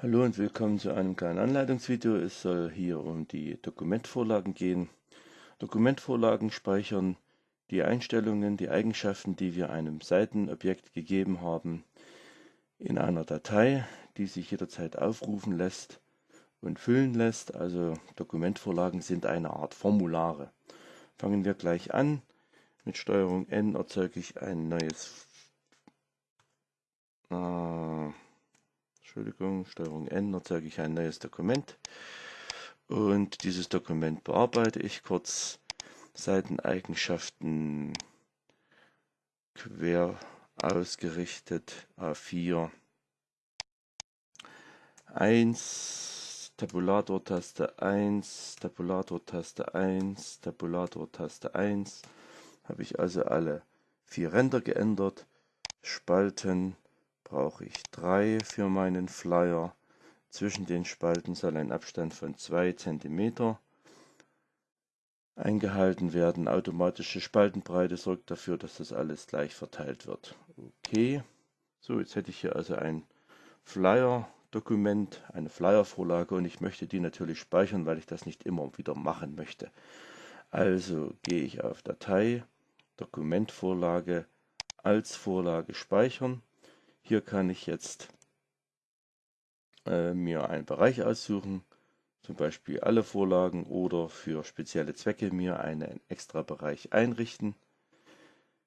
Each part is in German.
Hallo und willkommen zu einem kleinen Anleitungsvideo. Es soll hier um die Dokumentvorlagen gehen. Dokumentvorlagen speichern die Einstellungen, die Eigenschaften, die wir einem Seitenobjekt gegeben haben, in einer Datei, die sich jederzeit aufrufen lässt und füllen lässt. Also Dokumentvorlagen sind eine Art Formulare. Fangen wir gleich an. Mit Steuerung N erzeuge ich ein neues äh, Entschuldigung, Steuerung N erzeuge ich ein neues Dokument und dieses Dokument bearbeite ich kurz. Seiteneigenschaften quer ausgerichtet A4 1 Tabulator-Taste 1 Tabulator-Taste 1 Tabulator-Taste 1 habe ich also alle vier Ränder geändert Spalten brauche ich drei für meinen Flyer. Zwischen den Spalten soll ein Abstand von 2 cm eingehalten werden. Automatische Spaltenbreite sorgt dafür, dass das alles gleich verteilt wird. Okay, so jetzt hätte ich hier also ein Flyer-Dokument, eine Flyer-Vorlage und ich möchte die natürlich speichern, weil ich das nicht immer wieder machen möchte. Also gehe ich auf Datei, Dokumentvorlage, als Vorlage speichern hier kann ich jetzt äh, mir einen Bereich aussuchen, zum Beispiel alle Vorlagen oder für spezielle Zwecke mir einen extra Bereich einrichten.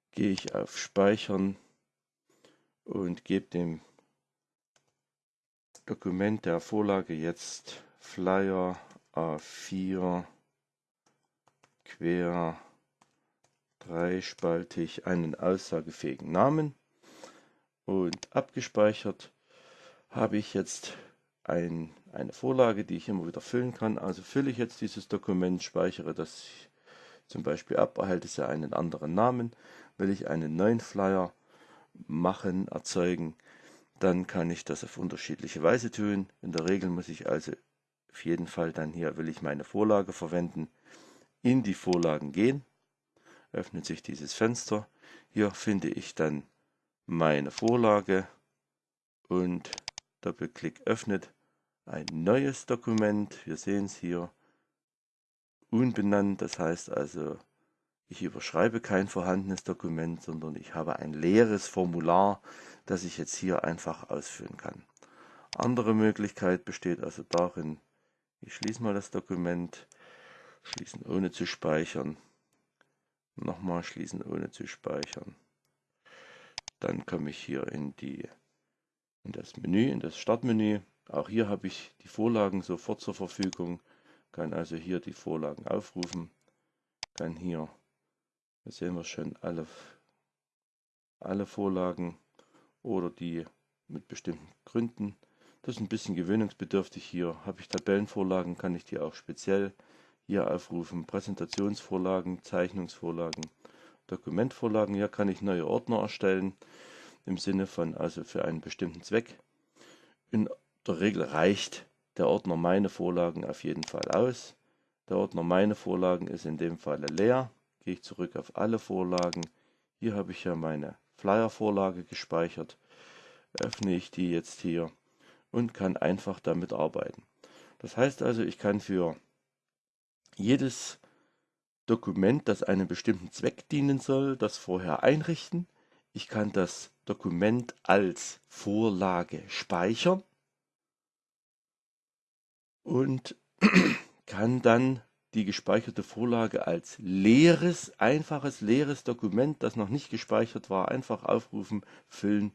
Gehe ich auf Speichern und gebe dem Dokument der Vorlage jetzt Flyer A4 quer dreispaltig einen aussagefähigen Namen und abgespeichert habe ich jetzt ein, eine Vorlage, die ich immer wieder füllen kann. Also fülle ich jetzt dieses Dokument, speichere das zum Beispiel ab, erhalte es ja einen anderen Namen. Will ich einen neuen Flyer machen, erzeugen, dann kann ich das auf unterschiedliche Weise tun. In der Regel muss ich also auf jeden Fall dann hier, will ich meine Vorlage verwenden, in die Vorlagen gehen. Öffnet sich dieses Fenster. Hier finde ich dann meine Vorlage und Doppelklick öffnet ein neues Dokument. Wir sehen es hier unbenannt, das heißt also, ich überschreibe kein vorhandenes Dokument, sondern ich habe ein leeres Formular, das ich jetzt hier einfach ausfüllen kann. Andere Möglichkeit besteht also darin, ich schließe mal das Dokument, schließen ohne zu speichern, nochmal schließen ohne zu speichern. Dann komme ich hier in, die, in das Menü, in das Startmenü. Auch hier habe ich die Vorlagen sofort zur Verfügung. Kann also hier die Vorlagen aufrufen. Kann hier, da sehen wir schon alle, alle Vorlagen oder die mit bestimmten Gründen. Das ist ein bisschen gewöhnungsbedürftig hier. Habe ich Tabellenvorlagen, kann ich die auch speziell hier aufrufen. Präsentationsvorlagen, Zeichnungsvorlagen. Dokumentvorlagen. Hier kann ich neue Ordner erstellen, im Sinne von also für einen bestimmten Zweck. In der Regel reicht der Ordner meine Vorlagen auf jeden Fall aus. Der Ordner meine Vorlagen ist in dem Falle leer. Gehe ich zurück auf alle Vorlagen. Hier habe ich ja meine Flyer-Vorlage gespeichert. Öffne ich die jetzt hier und kann einfach damit arbeiten. Das heißt also, ich kann für jedes Dokument, das einem bestimmten Zweck dienen soll, das vorher einrichten. Ich kann das Dokument als Vorlage speichern und kann dann die gespeicherte Vorlage als leeres, einfaches, leeres Dokument, das noch nicht gespeichert war, einfach aufrufen, füllen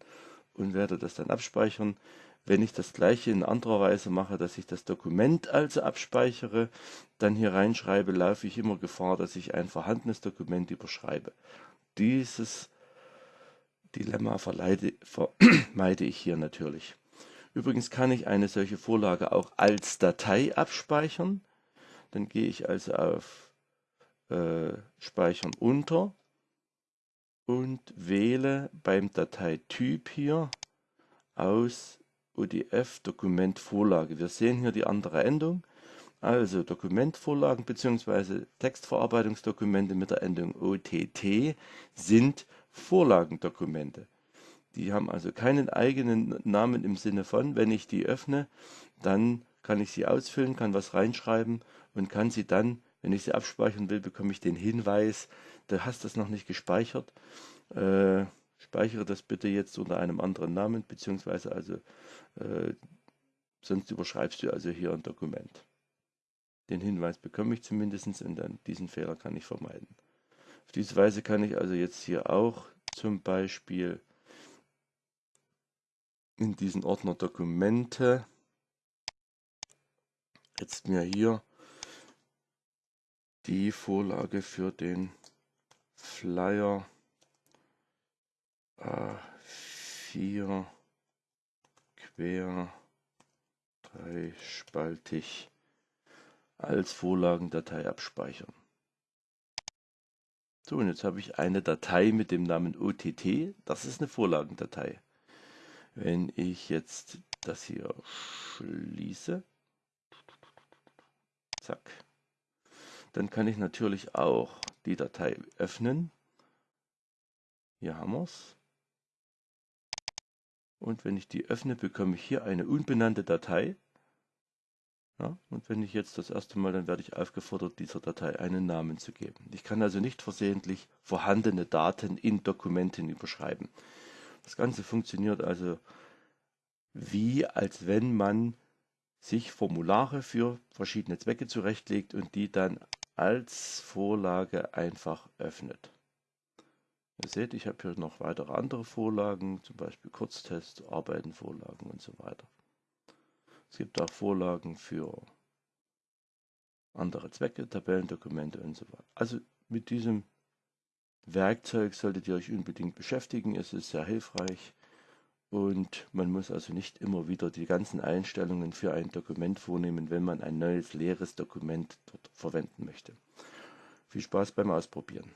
und werde das dann abspeichern. Wenn ich das gleiche in anderer Weise mache, dass ich das Dokument also abspeichere, dann hier reinschreibe, laufe ich immer Gefahr, dass ich ein vorhandenes Dokument überschreibe. Dieses Dilemma verleide, vermeide ich hier natürlich. Übrigens kann ich eine solche Vorlage auch als Datei abspeichern. Dann gehe ich also auf äh, Speichern unter und wähle beim Dateityp hier aus ODF Dokumentvorlage. Wir sehen hier die andere Endung. Also Dokumentvorlagen bzw. Textverarbeitungsdokumente mit der Endung OTT sind Vorlagendokumente. Die haben also keinen eigenen Namen im Sinne von, wenn ich die öffne, dann kann ich sie ausfüllen, kann was reinschreiben und kann sie dann, wenn ich sie abspeichern will, bekomme ich den Hinweis, du hast das noch nicht gespeichert. Äh, speichere das bitte jetzt unter einem anderen Namen, beziehungsweise also äh, sonst überschreibst du also hier ein Dokument. Den Hinweis bekomme ich zumindest und dann diesen Fehler kann ich vermeiden. Auf diese Weise kann ich also jetzt hier auch zum Beispiel in diesen Ordner Dokumente jetzt mir hier die Vorlage für den Flyer A4 quer dreispaltig als Vorlagendatei abspeichern. So, und jetzt habe ich eine Datei mit dem Namen OTT. Das ist eine Vorlagendatei. Wenn ich jetzt das hier schließe, Zack. Dann kann ich natürlich auch die Datei öffnen. Hier haben wir es. Und wenn ich die öffne, bekomme ich hier eine unbenannte Datei. Ja, und wenn ich jetzt das erste Mal, dann werde ich aufgefordert, dieser Datei einen Namen zu geben. Ich kann also nicht versehentlich vorhandene Daten in Dokumenten überschreiben. Das Ganze funktioniert also wie, als wenn man sich Formulare für verschiedene Zwecke zurechtlegt und die dann als Vorlage einfach öffnet. Ihr seht, ich habe hier noch weitere andere Vorlagen, zum Beispiel Kurztest, Arbeitenvorlagen und so weiter. Es gibt auch Vorlagen für andere Zwecke, Tabellendokumente und so weiter. Also mit diesem Werkzeug solltet ihr euch unbedingt beschäftigen. Es ist sehr hilfreich. Und man muss also nicht immer wieder die ganzen Einstellungen für ein Dokument vornehmen, wenn man ein neues leeres Dokument dort verwenden möchte. Viel Spaß beim Ausprobieren.